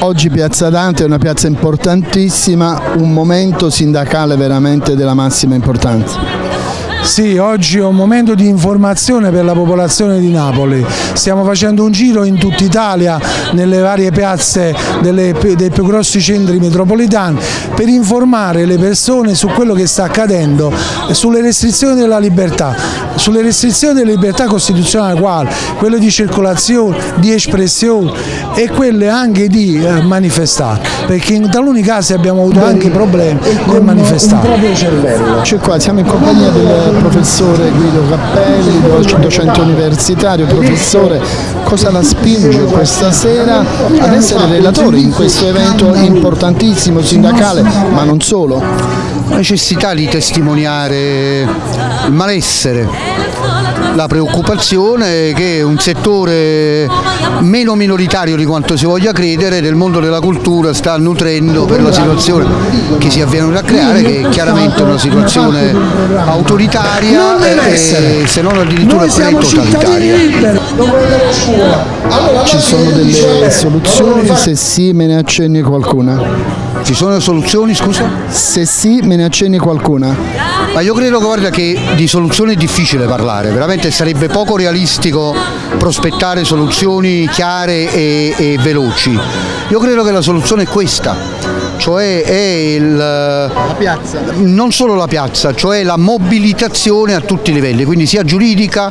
Oggi Piazza Dante è una piazza importantissima, un momento sindacale veramente della massima importanza. Sì, oggi è un momento di informazione per la popolazione di Napoli. Stiamo facendo un giro in tutta Italia, nelle varie piazze delle, dei più grossi centri metropolitani, per informare le persone su quello che sta accadendo, sulle restrizioni della libertà, sulle restrizioni della libertà costituzionale quali, quelle di circolazione, di espressione e quelle anche di eh, manifestare, perché in taluni casi abbiamo avuto anche problemi nel manifestare. Cioè qua siamo in compagnia del professore Guido Cappelli, docente universitario, professore, cosa la spinge questa sera ad essere relatore in questo evento importantissimo sindacale, ma non solo? La necessità di testimoniare il malessere la preoccupazione che un settore meno minoritario di quanto si voglia credere del mondo della cultura sta nutrendo per la situazione che si avviene a creare che è chiaramente una situazione autoritaria e se non addirittura totalitaria. Ci sono delle soluzioni, se sì me ne accenni qualcuna. Ci sono soluzioni, scusa? Se sì, me ne accenni qualcuna. Ma io credo guarda, che di soluzioni è difficile parlare, veramente sarebbe poco realistico prospettare soluzioni chiare e, e veloci. Io credo che la soluzione è questa, cioè è il, la piazza. non solo la piazza, cioè la mobilitazione a tutti i livelli, quindi sia giuridica,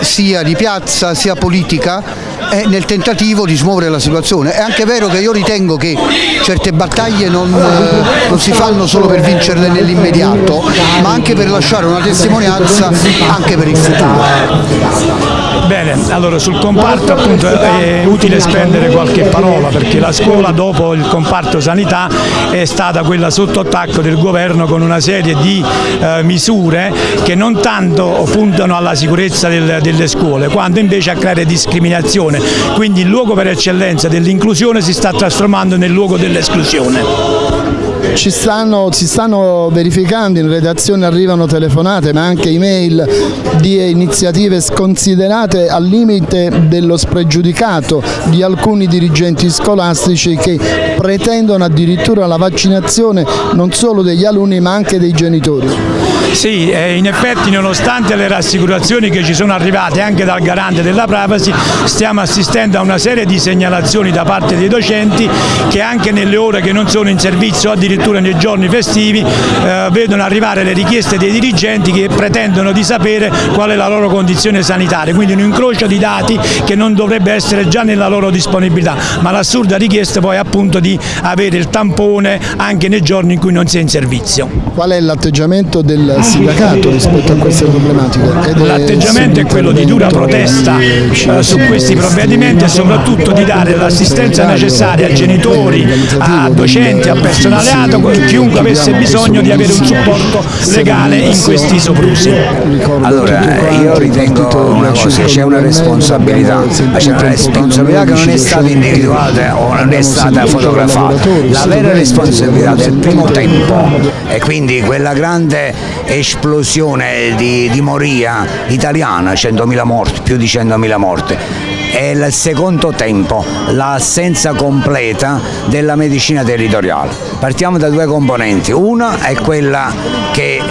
sia di piazza, sia politica è nel tentativo di smuovere la situazione. È anche vero che io ritengo che certe battaglie non, eh, non si fanno solo per vincerle nell'immediato, ma anche per lasciare una testimonianza anche per il futuro. Bene, allora sul comparto appunto è utile spendere qualche parola perché la scuola dopo il comparto sanità è stata quella sotto attacco del governo con una serie di eh, misure che non tanto puntano alla sicurezza del, delle scuole quanto invece a creare discriminazione, quindi il luogo per eccellenza dell'inclusione si sta trasformando nel luogo dell'esclusione. Ci stanno, si stanno verificando, in redazione arrivano telefonate ma anche email di iniziative sconsiderate al limite dello spregiudicato di alcuni dirigenti scolastici che pretendono addirittura la vaccinazione non solo degli alunni ma anche dei genitori. Sì, eh, in effetti nonostante le rassicurazioni che ci sono arrivate anche dal garante della privacy stiamo assistendo a una serie di segnalazioni da parte dei docenti che anche nelle ore che non sono in servizio addirittura nei giorni festivi eh, vedono arrivare le richieste dei dirigenti che pretendono di sapere qual è la loro condizione sanitaria, quindi un incrocio di dati che non dovrebbe essere già nella loro disponibilità, ma l'assurda richiesta poi appunto di avere il tampone anche nei giorni in cui non si è in servizio. Qual è l'atteggiamento del sindacato rispetto a queste problematiche. L'atteggiamento è quello di dura protesta eh, su questi provvedimenti e soprattutto di dare l'assistenza necessaria a genitori, a docenti, a personale ATO, chiunque avesse bisogno di avere un supporto legale in questi soprusi. Allora, io ritengo una cosa, c'è una responsabilità, ma c'è una responsabilità che non è stata individuata o non è stata fotografata. La vera responsabilità del primo tempo e quindi quella grande esplosione di, di moria italiana, 100.000 morti, più di 100.000 morti. E il secondo tempo l'assenza completa della medicina territoriale. Partiamo da due componenti, una è quella che eh,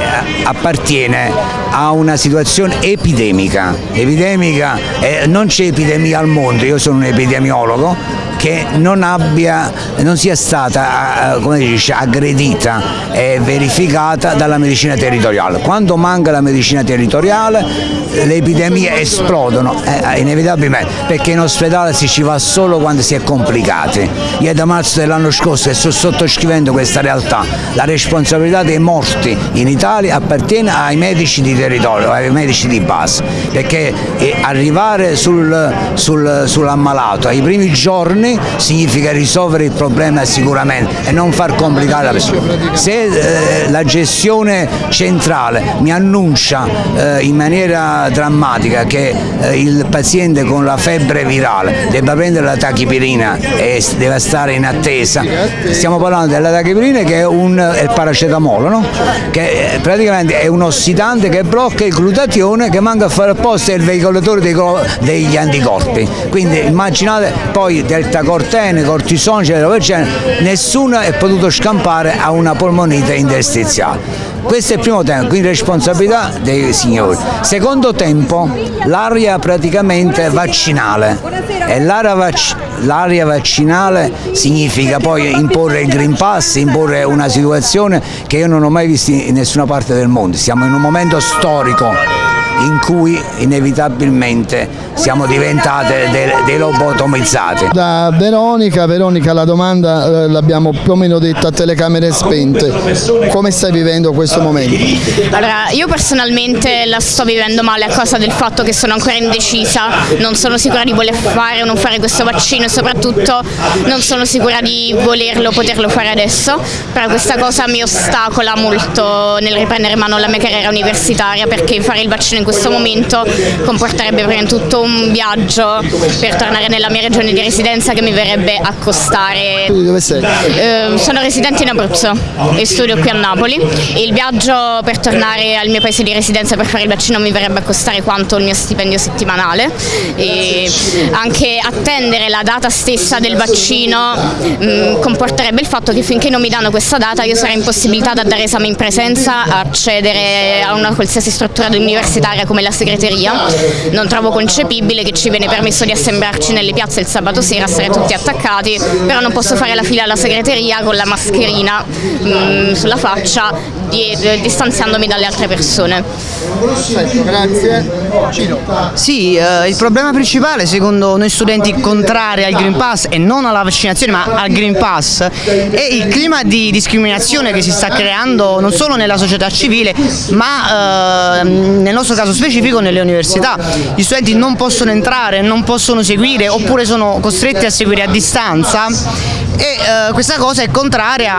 appartiene a una situazione epidemica, epidemica eh, non c'è epidemia al mondo, io sono un epidemiologo, che non, abbia, non sia stata dice, aggredita e verificata dalla medicina territoriale. Quando manca la medicina territoriale le epidemie esplodono eh, inevitabilmente perché in ospedale si ci va solo quando si è complicati. Io da marzo dell'anno scorso sto sottoscrivendo questa realtà, la responsabilità dei morti in Italia appartiene ai medici di territorio, ai medici di base, perché arrivare sul, sul, sull'ammalato ai primi giorni vaccini significa risolvere il problema sicuramente e non far complicare la persona. Se eh, la gestione centrale mi annuncia eh, in maniera drammatica che eh, il paziente con la febbre virale debba prendere la tachipirina e deve stare in attesa, stiamo parlando della tachipirina che è, un, è il paracetamolo, no? che eh, praticamente è un ossidante che blocca il glutatione che manca a fare apposta il veicolatore dei, degli anticorpi. Quindi immaginate poi delta cortene, cortisone, eccetera, nessuno è potuto scampare a una polmonite interstiziale. Questo è il primo tempo, quindi responsabilità dei signori. Secondo tempo, l'aria praticamente vaccinale. E l'aria vac vaccinale significa poi imporre il Green Pass, imporre una situazione che io non ho mai visto in nessuna parte del mondo. Siamo in un momento storico in cui inevitabilmente siamo diventate dei, dei lobotomizzati. Da Veronica, Veronica la domanda eh, l'abbiamo più o meno detta a telecamere spente, come stai vivendo questo momento? Allora, io personalmente la sto vivendo male a causa del fatto che sono ancora indecisa, non sono sicura di voler fare o non fare questo vaccino e soprattutto non sono sicura di volerlo o poterlo fare adesso, però questa cosa mi ostacola molto nel riprendere in mano la mia carriera universitaria perché fare il vaccino in questo momento comporterebbe prima di tutto un viaggio per tornare nella mia regione di residenza che mi verrebbe a costare. Quindi dove sei? Eh, sono residente in Abruzzo e studio qui a Napoli. Il viaggio per tornare al mio paese di residenza per fare il vaccino mi verrebbe a costare quanto il mio stipendio settimanale e anche attendere la data stessa del vaccino mh, mm, comporterebbe il fatto che finché non mi danno questa data io sarei impossibilitata a dare esame in presenza, a accedere a una qualsiasi struttura universitaria area come la segreteria, non trovo concepibile che ci viene permesso di assemblarci nelle piazze il sabato sera, essere tutti attaccati, però non posso fare la fila alla segreteria con la mascherina mh, mm, sulla faccia, di, distanziandomi dalle altre persone. Perfetto, grazie. Sì, eh, il problema principale secondo noi studenti contrari al Green Pass e non alla vaccinazione ma al Green Pass è il clima di discriminazione che si sta creando non solo nella società civile ma eh, nel nostro caso specifico nelle università. Gli studenti non possono entrare, non possono seguire oppure sono costretti a seguire a distanza e eh, questa cosa è contraria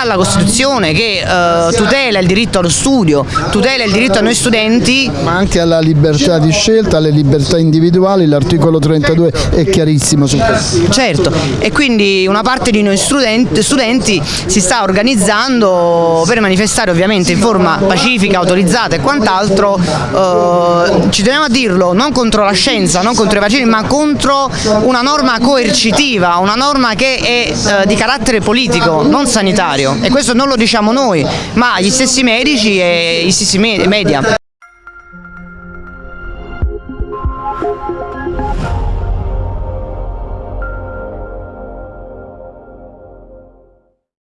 alla Costituzione che eh, tutela il diritto allo studio, tutela il diritto a noi studenti. Ma anche alla libertà di scelta, alle libertà individuali, l'articolo 32 è chiarissimo su questo. Certo, e quindi una parte di noi studenti, studenti si sta organizzando per manifestare ovviamente in forma pacifica, autorizzata e quant'altro, eh, ci teniamo a dirlo, non contro la scienza, non contro i vaccini, ma contro una norma coercitiva, una norma norma che è eh, di carattere politico, non sanitario e questo non lo diciamo noi, ma gli stessi medici e gli stessi media.